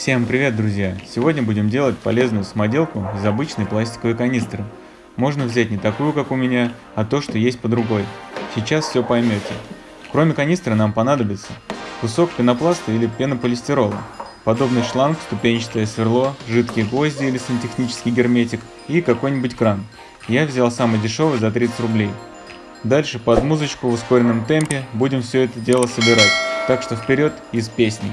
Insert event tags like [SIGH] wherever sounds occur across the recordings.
Всем привет, друзья! Сегодня будем делать полезную самоделку из обычной пластиковой канистры. Можно взять не такую, как у меня, а то, что есть по другой. Сейчас все поймете. Кроме канистры нам понадобится кусок пенопласта или пенополистирола, подобный шланг, ступенчатое сверло, жидкие гвозди или сантехнический герметик и какой-нибудь кран. Я взял самый дешевый за 30 рублей. Дальше под музычку в ускоренном темпе будем все это дело собирать, так что вперед из песни.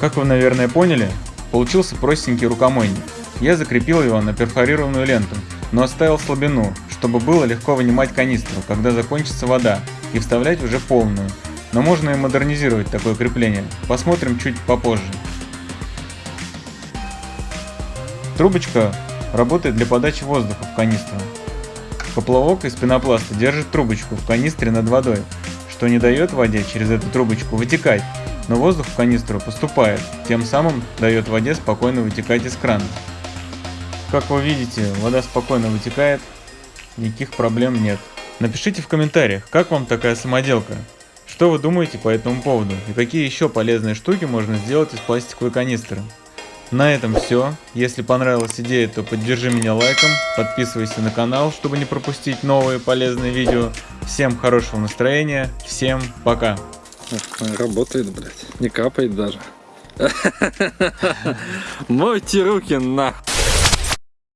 Как вы, наверное, поняли, получился простенький рукомойник. Я закрепил его на перфорированную ленту, но оставил слабину, чтобы было легко вынимать канистру, когда закончится вода, и вставлять уже полную. Но можно и модернизировать такое крепление, посмотрим чуть попозже. Трубочка работает для подачи воздуха в канистру. Поплавок из пенопласта держит трубочку в канистре над водой, что не дает воде через эту трубочку вытекать, но воздух в канистру поступает, тем самым дает воде спокойно вытекать из крана. Как вы видите, вода спокойно вытекает, никаких проблем нет. Напишите в комментариях, как вам такая самоделка, что вы думаете по этому поводу и какие еще полезные штуки можно сделать из пластиковой канистры. На этом все. Если понравилась идея, то поддержи меня лайком, подписывайся на канал, чтобы не пропустить новые полезные видео. Всем хорошего настроения, всем пока! Работает, блядь. Не капает даже. [LAUGHS] [LAUGHS] Мойте руки нахуй.